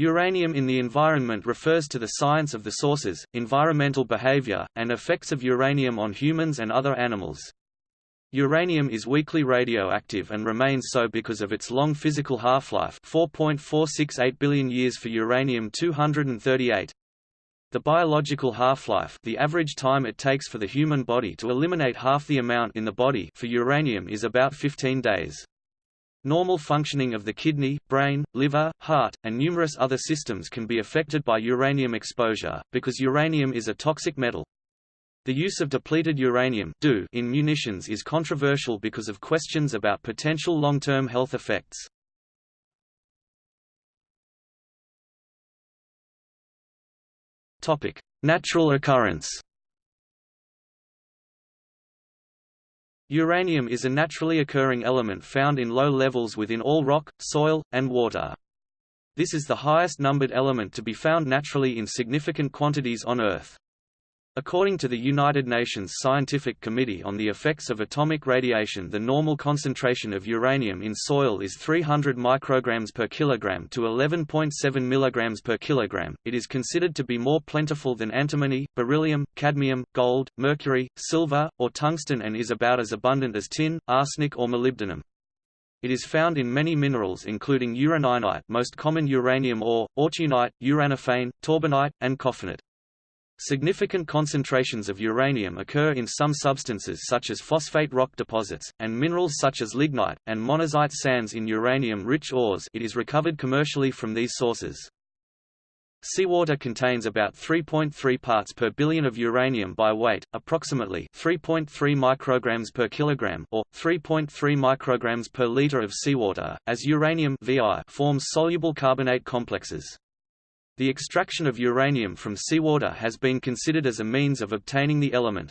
Uranium in the environment refers to the science of the sources, environmental behavior, and effects of uranium on humans and other animals. Uranium is weakly radioactive and remains so because of its long physical half-life 4.468 billion years for uranium-238. The biological half-life the average time it takes for the human body to eliminate half the amount in the body for uranium is about 15 days. Normal functioning of the kidney, brain, liver, heart, and numerous other systems can be affected by uranium exposure, because uranium is a toxic metal. The use of depleted uranium in munitions is controversial because of questions about potential long-term health effects. Natural occurrence Uranium is a naturally occurring element found in low levels within all rock, soil, and water. This is the highest numbered element to be found naturally in significant quantities on Earth. According to the United Nations Scientific Committee on the Effects of Atomic Radiation the normal concentration of uranium in soil is 300 micrograms per kilogram to 11.7 milligrams per kilogram. It is considered to be more plentiful than antimony, beryllium, cadmium, gold, mercury, silver, or tungsten and is about as abundant as tin, arsenic or molybdenum. It is found in many minerals including uraninite most common uranium ore, autunite, uranophane, torbernite, and coffinite. Significant concentrations of uranium occur in some substances such as phosphate rock deposits, and minerals such as lignite, and monazite sands in uranium-rich ores it is recovered commercially from these sources. Seawater contains about 3.3 parts per billion of uranium by weight, approximately 3.3 micrograms per kilogram or 3.3 micrograms per liter of seawater, as uranium VI forms soluble carbonate complexes. The extraction of uranium from seawater has been considered as a means of obtaining the element.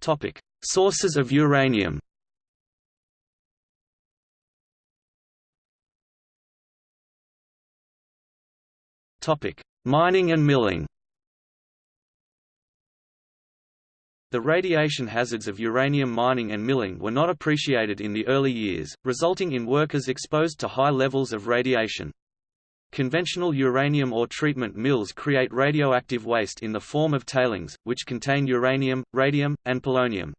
Topic: Sources of uranium. Topic: Mining and milling. The radiation hazards of uranium mining and milling were not appreciated in the early years, resulting in workers exposed to high levels of radiation. Conventional uranium ore treatment mills create radioactive waste in the form of tailings, which contain uranium, radium, and polonium.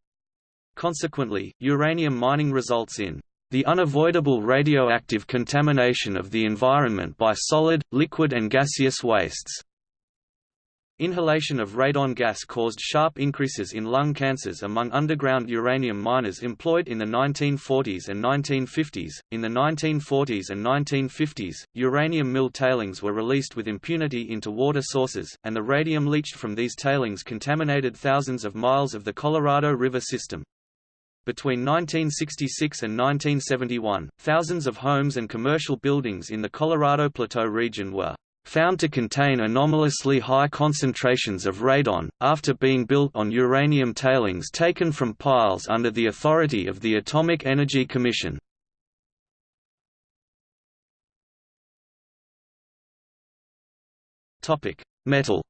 Consequently, uranium mining results in the unavoidable radioactive contamination of the environment by solid, liquid and gaseous wastes. Inhalation of radon gas caused sharp increases in lung cancers among underground uranium miners employed in the 1940s and 1950s. In the 1940s and 1950s, uranium mill tailings were released with impunity into water sources, and the radium leached from these tailings contaminated thousands of miles of the Colorado River system. Between 1966 and 1971, thousands of homes and commercial buildings in the Colorado Plateau region were found to contain anomalously high concentrations of radon, after being built on uranium tailings taken from piles under the authority of the Atomic Energy Commission. Metal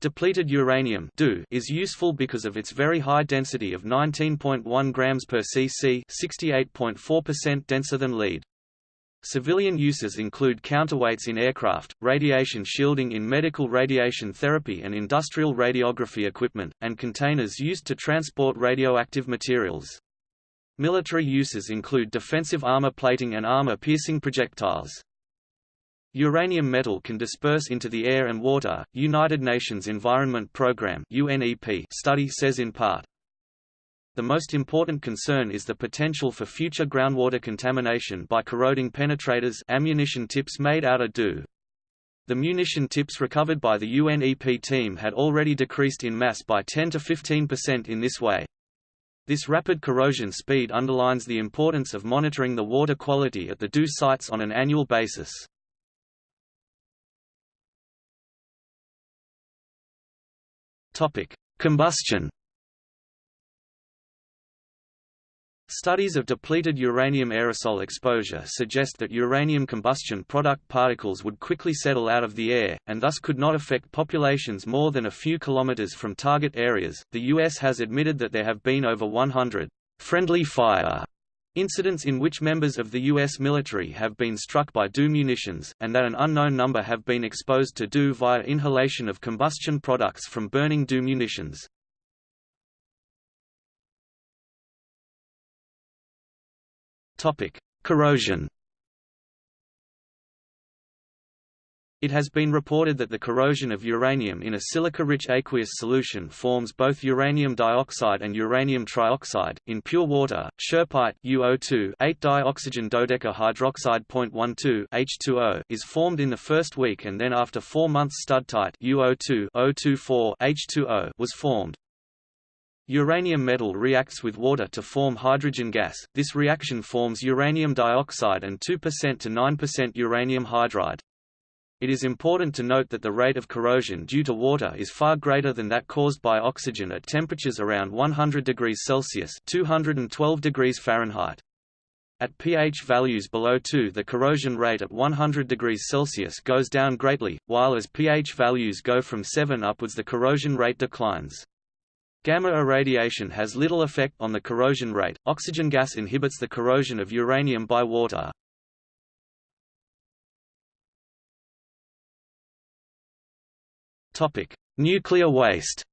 Depleted uranium is useful because of its very high density of 19.1 grams per cc 68.4% denser than lead. Civilian uses include counterweights in aircraft, radiation shielding in medical radiation therapy and industrial radiography equipment, and containers used to transport radioactive materials. Military uses include defensive armor plating and armor-piercing projectiles. Uranium metal can disperse into the air and water. United Nations Environment Programme study says in part, the most important concern is the potential for future groundwater contamination by corroding penetrators ammunition tips made out of DU. The munition tips recovered by the UNEP team had already decreased in mass by 10 to 15% in this way. This rapid corrosion speed underlines the importance of monitoring the water quality at the DU sites on an annual basis. Combustion Studies of depleted uranium aerosol exposure suggest that uranium combustion product particles would quickly settle out of the air, and thus could not affect populations more than a few kilometers from target areas. The U.S. has admitted that there have been over 100 friendly fire incidents in which members of the U.S. military have been struck by DU munitions, and that an unknown number have been exposed to DU via inhalation of combustion products from burning DU munitions. Topic: Corrosion. It has been reported that the corrosion of uranium in a silica-rich aqueous solution forms both uranium dioxide and uranium trioxide. In pure water, schoepite UO2 8-dioxygen dodecahydroxide .12 H2O is formed in the first week and then after 4 months studtite UO2 024 H2O was formed. Uranium metal reacts with water to form hydrogen gas. This reaction forms uranium dioxide and 2% to 9% uranium hydride. It is important to note that the rate of corrosion due to water is far greater than that caused by oxygen at temperatures around 100 degrees Celsius (212 degrees Fahrenheit). At pH values below 2 the corrosion rate at 100 degrees Celsius goes down greatly, while as pH values go from 7 upwards the corrosion rate declines. Gamma irradiation has little effect on the corrosion rate. Oxygen gas inhibits the corrosion of uranium by water. Topic: Nuclear waste.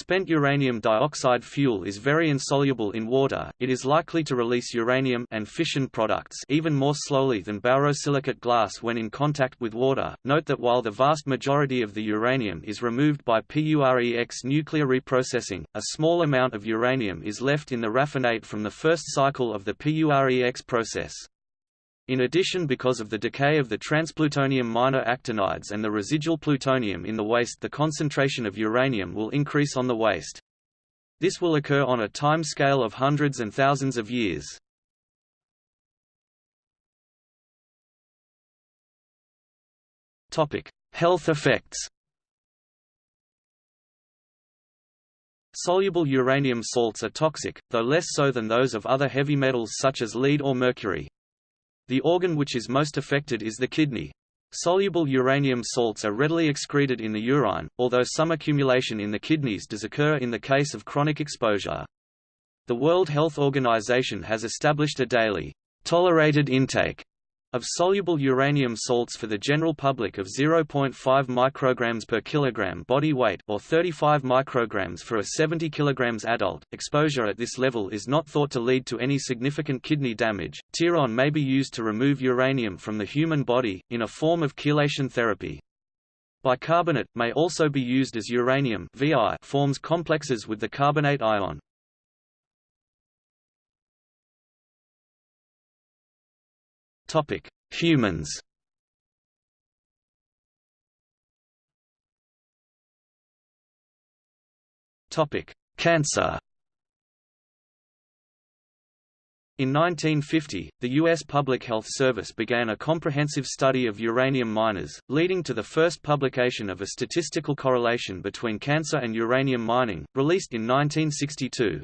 Spent uranium dioxide fuel is very insoluble in water, it is likely to release uranium and fission products even more slowly than borosilicate glass when in contact with water. Note that while the vast majority of the uranium is removed by PUREX nuclear reprocessing, a small amount of uranium is left in the raffinate from the first cycle of the PUREX process. In addition because of the decay of the transplutonium minor actinides and the residual plutonium in the waste the concentration of uranium will increase on the waste. This will occur on a time scale of hundreds and thousands of years. Health effects Soluble uranium salts are toxic, though less so than those of other heavy metals such as lead or mercury. The organ which is most affected is the kidney. Soluble uranium salts are readily excreted in the urine, although some accumulation in the kidneys does occur in the case of chronic exposure. The World Health Organization has established a daily, tolerated intake of soluble uranium salts for the general public of 0.5 micrograms per kilogram body weight or 35 micrograms for a 70 kilograms adult. Exposure at this level is not thought to lead to any significant kidney damage. Tiron may be used to remove uranium from the human body in a form of chelation therapy. Bicarbonate may also be used as uranium VI forms complexes with the carbonate ion. Topic: Humans. Topic: Cancer. In 1950, the U.S. Public Health Service began a comprehensive study of uranium miners, leading to the first publication of a statistical correlation between cancer and uranium mining, released in 1962.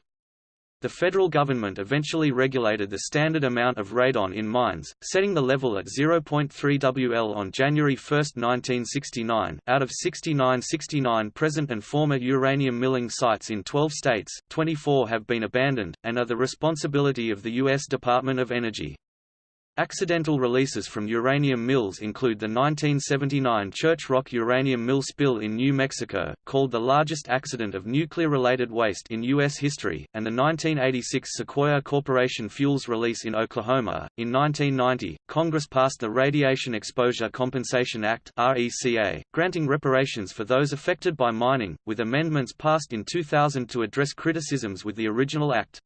The federal government eventually regulated the standard amount of radon in mines, setting the level at 0.3 WL on January 1, 1969. Out of 69 69 present and former uranium milling sites in 12 states, 24 have been abandoned, and are the responsibility of the U.S. Department of Energy. Accidental releases from uranium mills include the 1979 Church Rock uranium mill spill in New Mexico, called the largest accident of nuclear-related waste in U.S. history, and the 1986 Sequoyah Corporation fuels release in Oklahoma. In 1990, Congress passed the Radiation Exposure Compensation Act (RECA), granting reparations for those affected by mining, with amendments passed in 2000 to address criticisms with the original act.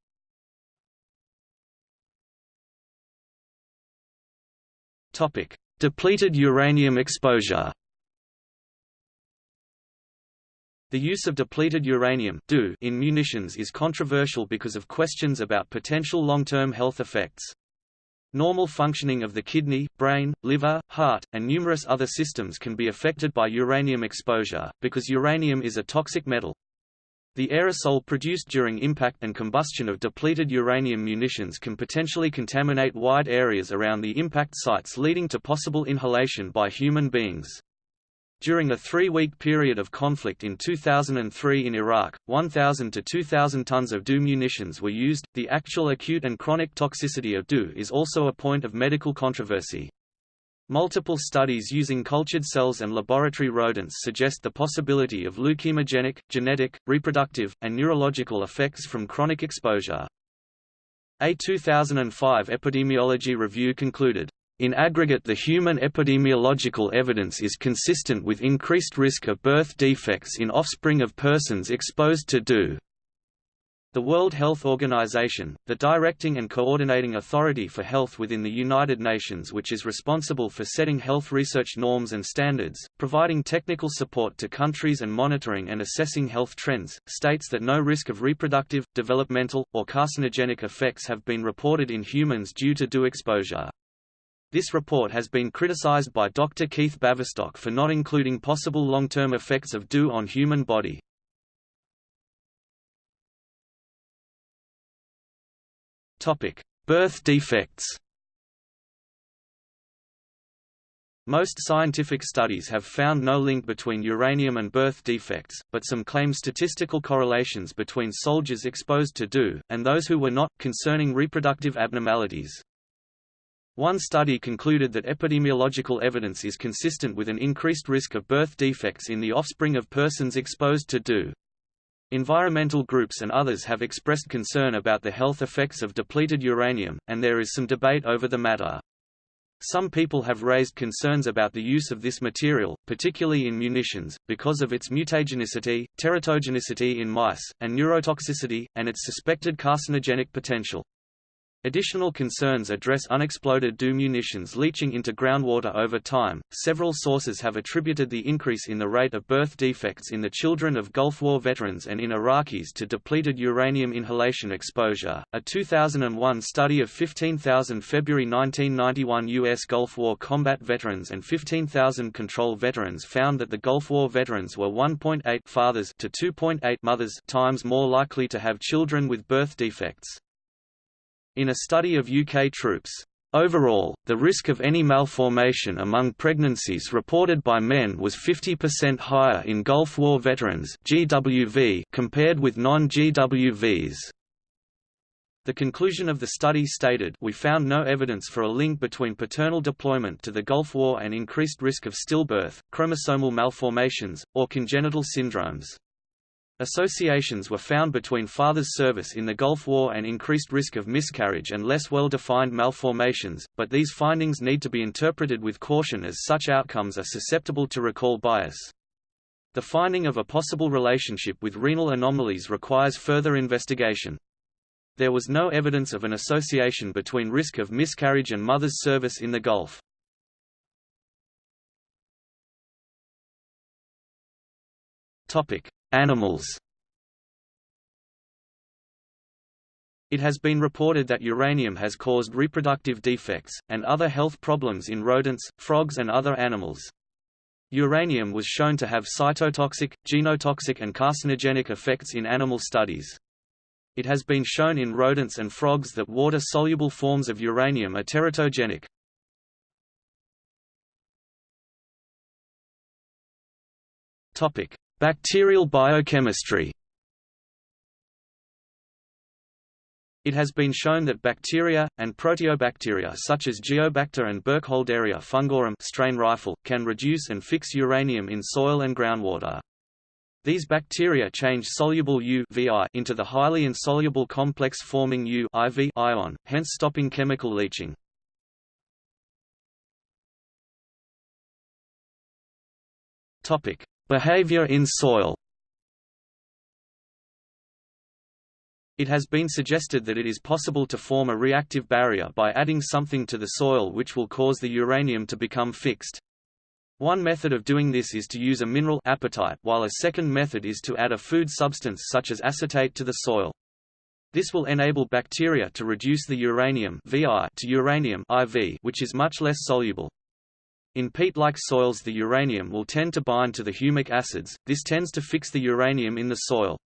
Topic: Depleted uranium exposure. The use of depleted uranium in munitions is controversial because of questions about potential long-term health effects. Normal functioning of the kidney, brain, liver, heart, and numerous other systems can be affected by uranium exposure, because uranium is a toxic metal. The aerosol produced during impact and combustion of depleted uranium munitions can potentially contaminate wide areas around the impact sites leading to possible inhalation by human beings. During a three-week period of conflict in 2003 in Iraq, 1,000 to 2,000 tons of DU munitions were used. The actual acute and chronic toxicity of DU is also a point of medical controversy. Multiple studies using cultured cells and laboratory rodents suggest the possibility of leukemogenic, genetic, reproductive, and neurological effects from chronic exposure. A 2005 epidemiology review concluded, in aggregate the human epidemiological evidence is consistent with increased risk of birth defects in offspring of persons exposed to DU. The World Health Organization, the directing and coordinating authority for health within the United Nations which is responsible for setting health research norms and standards, providing technical support to countries and monitoring and assessing health trends, states that no risk of reproductive, developmental, or carcinogenic effects have been reported in humans due to DU exposure. This report has been criticized by Dr. Keith Baverstock for not including possible long-term effects of DU on human body. Topic: Birth defects. Most scientific studies have found no link between uranium and birth defects, but some claim statistical correlations between soldiers exposed to DU, and those who were not, concerning reproductive abnormalities. One study concluded that epidemiological evidence is consistent with an increased risk of birth defects in the offspring of persons exposed to DU. Environmental groups and others have expressed concern about the health effects of depleted uranium, and there is some debate over the matter. Some people have raised concerns about the use of this material, particularly in munitions, because of its mutagenicity, teratogenicity in mice, and neurotoxicity, and its suspected carcinogenic potential. Additional concerns address unexploded DU munitions leaching into groundwater over time. Several sources have attributed the increase in the rate of birth defects in the children of Gulf War veterans and in Iraqis to depleted uranium inhalation exposure. A 2001 study of 15,000 February 1991 U.S. Gulf War combat veterans and 15,000 control veterans found that the Gulf War veterans were 1.8 fathers to 2.8 mothers times more likely to have children with birth defects. In a study of UK troops, Overall, the risk of any malformation among pregnancies reported by men was 50% higher in Gulf War veterans GWV compared with non-GWVs. The conclusion of the study stated we found no evidence for a link between paternal deployment to the Gulf War and increased risk of stillbirth, chromosomal malformations, or congenital syndromes. Associations were found between father's service in the Gulf War and increased risk of miscarriage and less well-defined malformations, but these findings need to be interpreted with caution as such outcomes are susceptible to recall bias. The finding of a possible relationship with renal anomalies requires further investigation. There was no evidence of an association between risk of miscarriage and mother's service in the Gulf. Topic: Animals It has been reported that uranium has caused reproductive defects, and other health problems in rodents, frogs and other animals. Uranium was shown to have cytotoxic, genotoxic and carcinogenic effects in animal studies. It has been shown in rodents and frogs that water-soluble forms of uranium are teratogenic. Bacterial biochemistry It has been shown that bacteria, and proteobacteria such as Geobacter and Burkholderia fungorum strain rifle, can reduce and fix uranium in soil and groundwater. These bacteria change soluble U into the highly insoluble complex forming U ion, hence stopping chemical leaching. Behavior in soil It has been suggested that it is possible to form a reactive barrier by adding something to the soil which will cause the uranium to become fixed. One method of doing this is to use a mineral apatite while a second method is to add a food substance such as acetate to the soil. This will enable bacteria to reduce the uranium VI to uranium IV which is much less soluble. In peat-like soils the uranium will tend to bind to the humic acids, this tends to fix the uranium in the soil.